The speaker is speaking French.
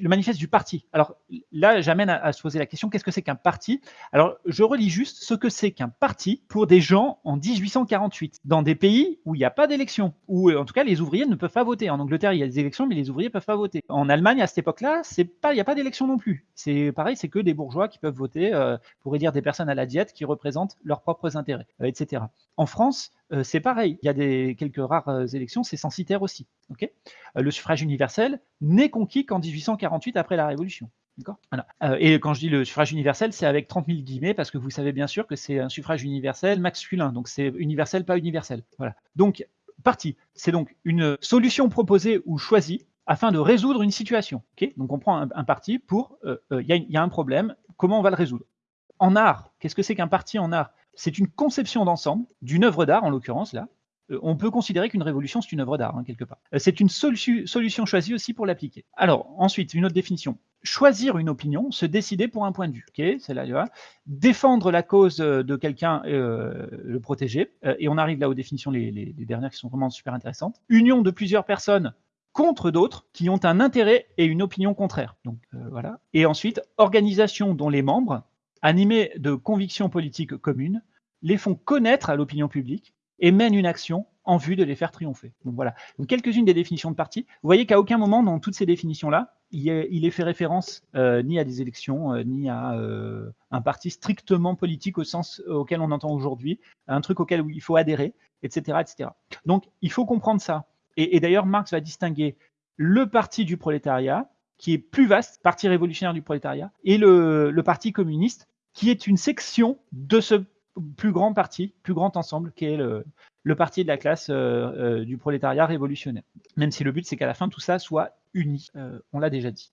le manifeste du parti. Alors là, j'amène à, se poser la question, qu'est-ce que c'est qu'un parti? Alors, je relis juste ce que c'est qu'un parti pour des gens en 1848, dans des pays où il n'y a pas d'élection, où en tout cas les ouvriers ne peuvent pas voter. En Angleterre, il y a des élections, mais les ouvriers ne peuvent pas voter. En Allemagne, à cette époque-là, il n'y a pas d'élection non plus. C'est pareil, c'est que des bourgeois qui peuvent voter, euh, pour dire des personnes à la diète qui représentent leurs propres intérêts, euh, etc. En France, euh, c'est pareil. Il y a des, quelques rares euh, élections, c'est censitaire aussi. Euh, le suffrage universel n'est conquis qu'en 1848 après la Révolution. et quand je dis le suffrage universel, c'est avec 30 000 guillemets parce que vous savez bien sûr que c'est un suffrage universel masculin, donc c'est universel, pas universel. Voilà. Donc, parti, c'est donc une solution proposée ou choisie afin de résoudre une situation. donc on prend un, parti pour, il y, a un problème, comment on va le résoudre? En art, qu'est-ce que c'est qu'un parti en art? C'est une conception d'ensemble d'une œuvre d'art, en l'occurrence là. Euh, on peut considérer qu'une révolution, c'est une œuvre d'art, hein, quelque part. Euh, c'est une solution choisie aussi pour l'appliquer. Alors, ensuite, une autre définition. Choisir une opinion, se décider pour un point de vue. C'est là, Défendre la cause euh, de quelqu'un, le protéger. et on arrive là aux définitions, les, dernières qui sont vraiment super intéressantes. Union de plusieurs personnes contre d'autres qui ont un intérêt et une opinion contraire. Et ensuite, organisation dont les membres animés de convictions politiques communes, les font connaître à l'opinion publique et mènent une action en vue de les faire triompher. Donc voilà, quelques-unes des définitions de parti. Vous voyez qu'à aucun moment dans toutes ces définitions-là, il, est, fait référence euh, ni à des élections, euh, ni à euh, un parti strictement politique au sens auquel on entend aujourd'hui, un truc auquel il faut adhérer, etc., etc. Donc il faut comprendre ça. et d'ailleurs, Marx va distinguer le parti du prolétariat, qui est plus vaste, parti révolutionnaire du prolétariat, et le, le parti communiste, qui est une section de ce plus grand parti, plus grand ensemble, qui est le, parti de la classe euh, euh, du prolétariat révolutionnaire. Même si le but, c'est qu'à la fin, tout ça soit uni. Euh, on l'a déjà dit.